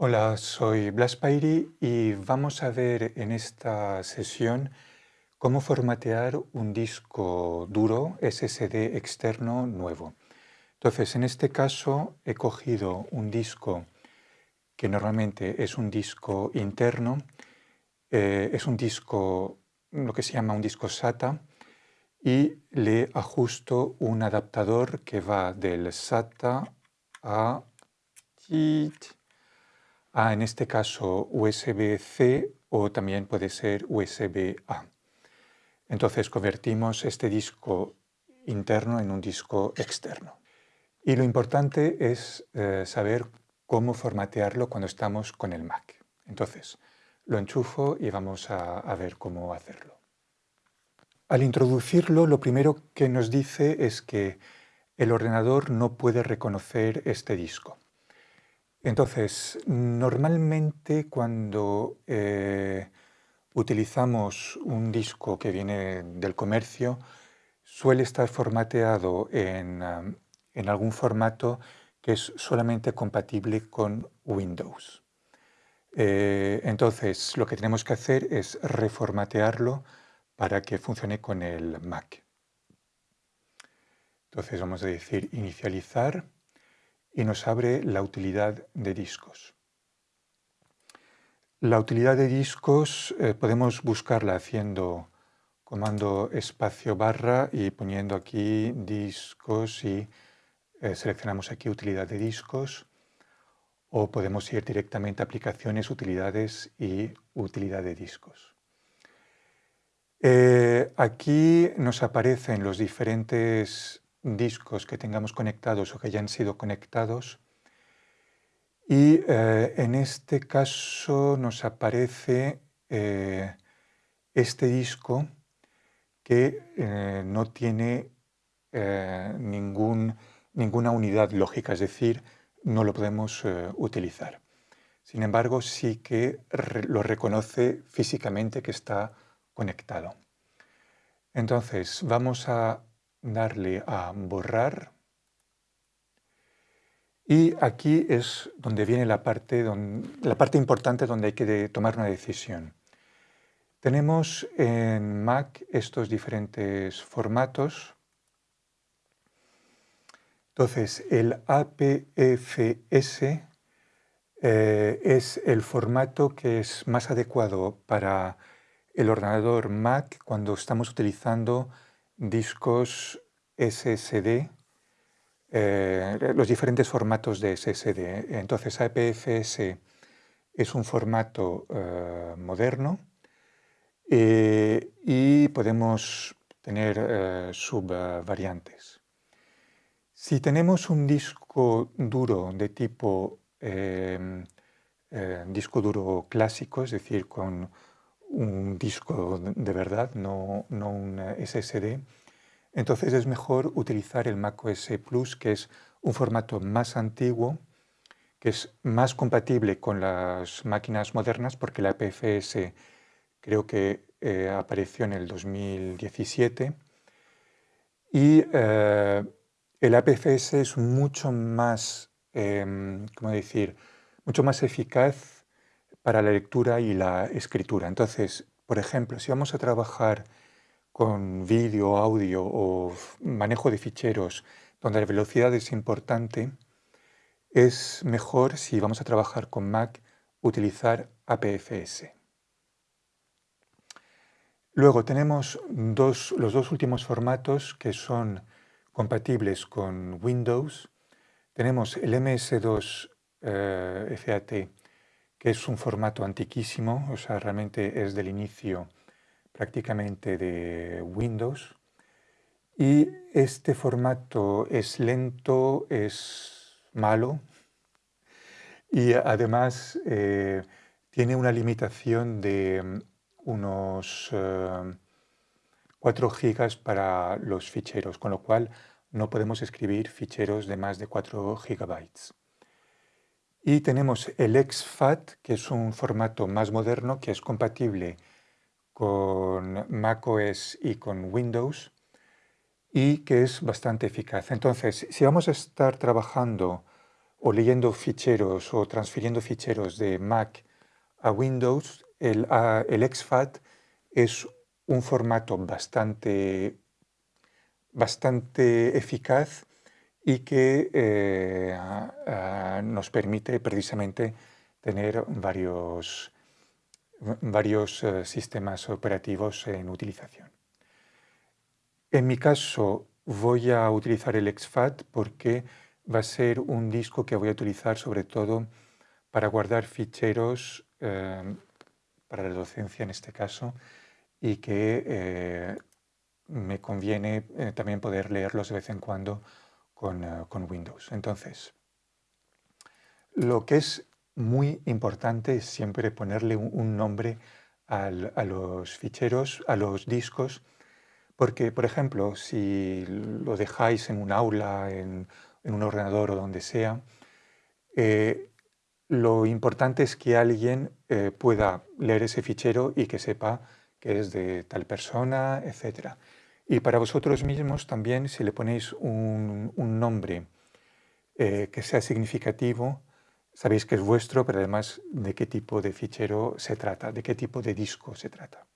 Hola, soy Blas Pairi y vamos a ver en esta sesión cómo formatear un disco duro SSD externo nuevo. Entonces, en este caso he cogido un disco que normalmente es un disco interno, eh, es un disco, lo que se llama un disco SATA, y le ajusto un adaptador que va del SATA a a, en este caso, USB-C o también puede ser USB-A. Entonces convertimos este disco interno en un disco externo. Y lo importante es eh, saber cómo formatearlo cuando estamos con el Mac. Entonces, lo enchufo y vamos a, a ver cómo hacerlo. Al introducirlo, lo primero que nos dice es que el ordenador no puede reconocer este disco. Entonces, normalmente cuando eh, utilizamos un disco que viene del comercio, suele estar formateado en, algún formato que es solamente compatible con Windows. Eh, entonces, lo que tenemos que hacer es reformatearlo para que funcione con el Mac. Entonces vamos a decir inicializar y nos abre la utilidad de discos. La utilidad de discos eh, podemos buscarla haciendo comando espacio barra y poniendo aquí discos y eh, seleccionamos aquí utilidad de discos o podemos ir directamente a aplicaciones, utilidades y utilidad de discos. Eh, aquí nos aparecen los diferentes discos que tengamos conectados o que hayan sido conectados. Y eh, en este caso nos aparece eh, este disco que eh, no tiene ningún, ninguna unidad lógica, es decir, no lo podemos utilizar. Sin embargo, sí que lo reconoce físicamente que está conectado. Entonces, vamos a darle a borrar y aquí es donde viene la parte, la parte importante donde hay que tomar una decisión. Tenemos en Mac estos diferentes formatos. Entonces, el APFS eh, es el formato que es más adecuado para el ordenador Mac cuando estamos utilizando discos SSD, eh, los diferentes formatos de SSD. Entonces APFS es un formato eh, moderno eh, y podemos tener subvariantes. Si tenemos un disco duro de tipo disco duro clásico, es decir, con un disco de verdad, no, no un SSD, entonces es mejor utilizar el macOS Plus, que es un formato más antiguo, que es más compatible con las máquinas modernas, porque la APFS creo que eh, apareció en el 2017, y eh, el APFS es mucho más, em, ¿cómo decir?, mucho más eficaz para la lectura y la escritura. Entonces, por ejemplo, si vamos a trabajar con vídeo, audio o manejo de ficheros donde la velocidad es importante, es mejor si vamos a trabajar con Mac utilizar APFS. Luego tenemos los dos últimos formatos que son compatibles con Windows. Tenemos el MS2 eh, FAT que es un formato antiquísimo, o sea, realmente es del inicio prácticamente de Windows. Y este formato es lento, es malo y además eh, tiene una limitación de mm, unos 4 eh, gigas para los ficheros, con lo cual no podemos escribir ficheros de más de 4 gigabytes. Y tenemos el exFAT, que es un formato más moderno que es compatible con macOS y con Windows y que es bastante eficaz. Entonces, si vamos a estar trabajando o leyendo ficheros o transfiriendo ficheros de Mac a Windows, el, el exFAT es un formato bastante, bastante eficaz y que eh, nos permite precisamente tener varios, varios eh, sistemas operativos en utilización. En mi caso voy a utilizar el exFAT porque va a ser un disco que voy a utilizar sobre todo para guardar ficheros eh, para la docencia en este caso y que me conviene también poder leerlos de vez en cuando con, con Windows. Entonces, lo que es muy importante es siempre ponerle un, nombre a los ficheros, a los discos, porque, por ejemplo, si lo dejáis en un aula, en, un ordenador o donde sea, eh, lo importante es que alguien eh, pueda leer ese fichero y que sepa que es de tal persona, etc. Y para vosotros mismos también, si le ponéis un, nombre eh, que sea significativo, sabéis que es vuestro, pero además de qué tipo de fichero se trata, de qué tipo de disco se trata.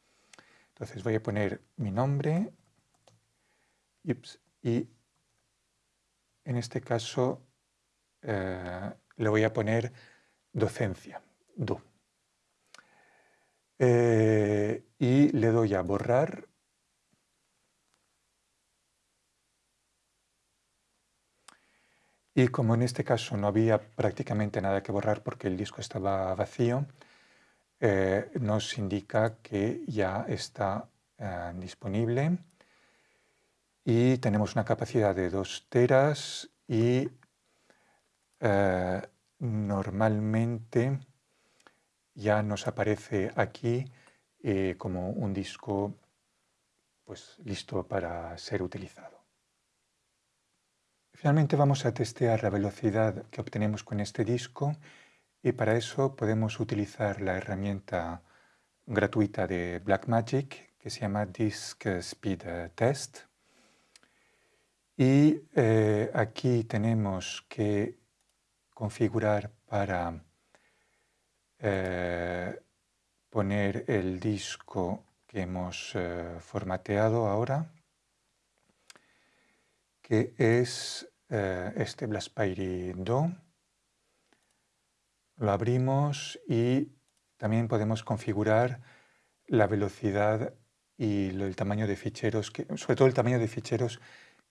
Entonces voy a poner mi nombre y en este caso eh, le voy a poner docencia, do. Eh, y le doy a borrar Y como en este caso no había prácticamente nada que borrar porque el disco estaba vacío, eh, nos indica que ya está eh, disponible y tenemos una capacidad de 2 teras y eh, normalmente ya nos aparece aquí como un disco pues, listo para ser utilizado. Finalmente vamos a testear la velocidad que obtenemos con este disco y para eso podemos utilizar la herramienta gratuita de Blackmagic que se llama Disk Speed Test. Y eh, aquí tenemos que configurar para eh, poner el disco que hemos eh, formateado ahora, que es eh, este Blaspire Do. Lo abrimos y también podemos configurar la velocidad y el tamaño de ficheros, que, sobre todo el tamaño de ficheros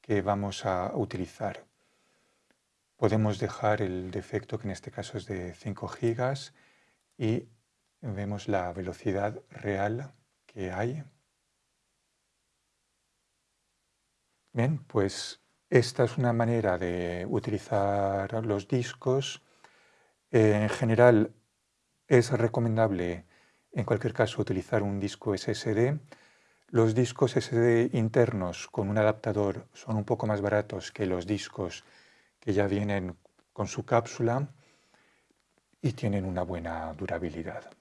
que vamos a utilizar. Podemos dejar el defecto, que en este caso es de 5 gigas, y vemos la velocidad real que hay. Bien, pues esta es una manera de utilizar los discos. en general es recomendable en cualquier caso utilizar un disco SSD. Los discos SSD internos con un adaptador son un poco más baratos que los discos que ya vienen con su cápsula y tienen una buena durabilidad.